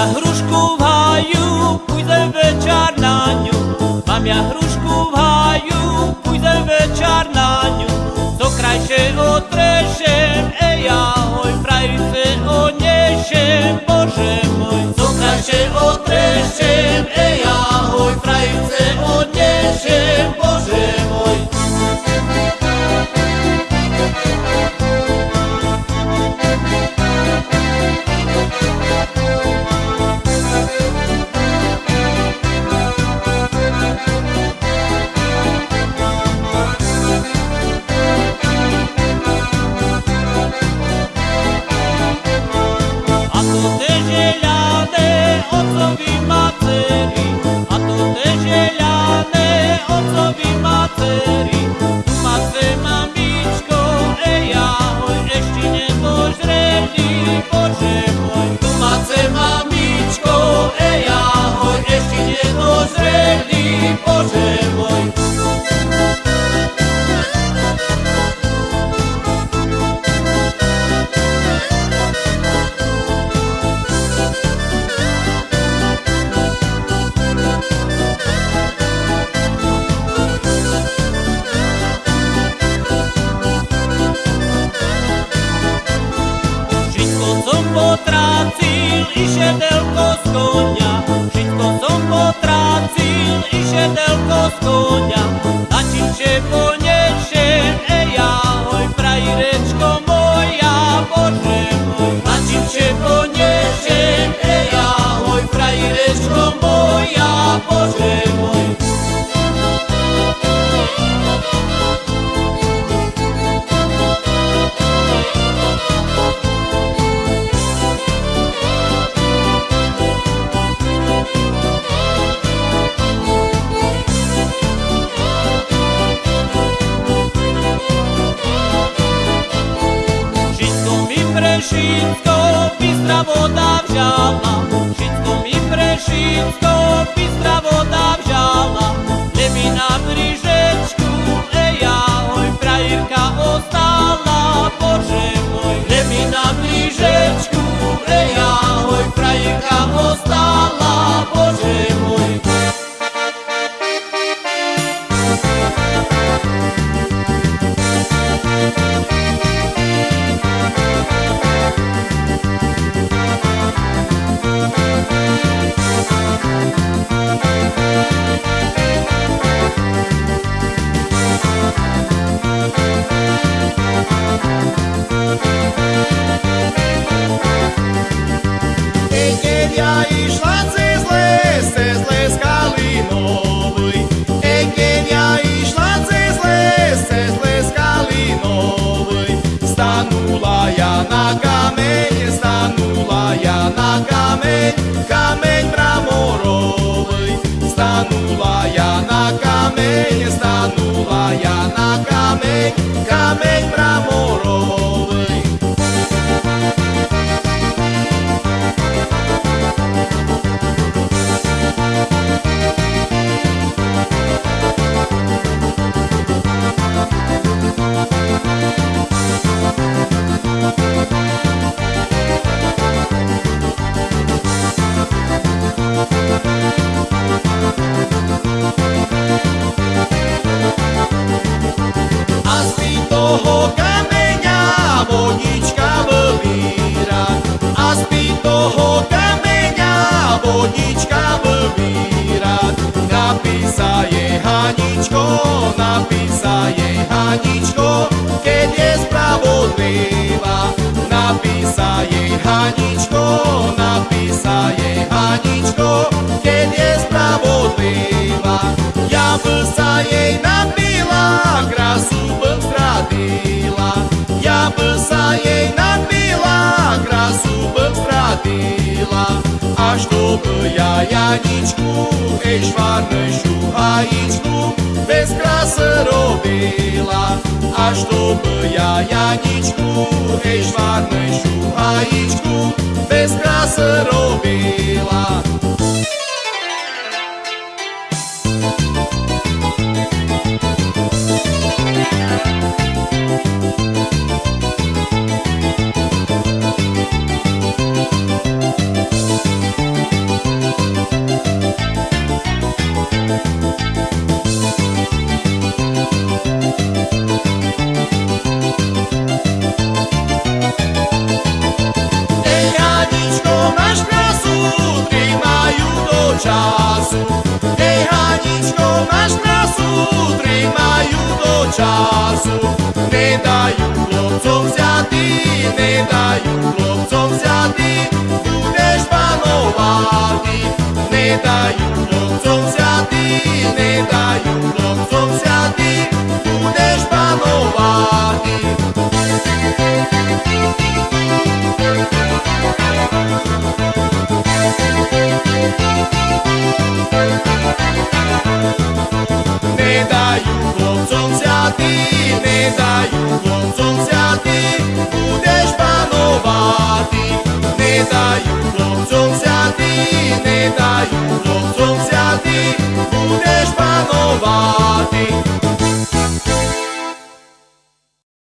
Ja hrušku v háju, půjdem večer na ňu. Mám ja hrušku v háju, půjdem večer na ňu. Co krajšie otrešem, ej ahoj, frajice odnešem, Bože som potrácil, i šedelko z konia. Všetko som potrácil, i šedelko z konia. Na čím še bystra voda vžala. Všetko mi prešitko, bystra voda vžala. Nemi na brížečku, ej ahoj, frajírka ostala, Bože môj. Nemi na brížečku, ej ahoj, frajírka ostala, Bože Jamaica. Kameňa vodička vybíra. Napísa jej Haničko, napísa jej Haničko, keď je spravodlivá. Napísa jej Haničko, napísa jej Haničko, keď je spravodlivá. Ja by sa jej napila, krásu bym stratila. Ja by sa jej napila, krásu bym stratila. aș dobâia ea nici cu Ești și aici cu Vezi crasă robila Aș dobâia ea nici cu Ești și aici cu Vezi crasă robila času, ne dajú chlopcom vziatý, ne dajú chlopcom vziatý, budeš panovaný, ne dajú chlopcom vziatý, ne dajú chlopcom vziatý, ховати, не даю хлопцям взяти, не даю хлопцям взяти, будеш панувати.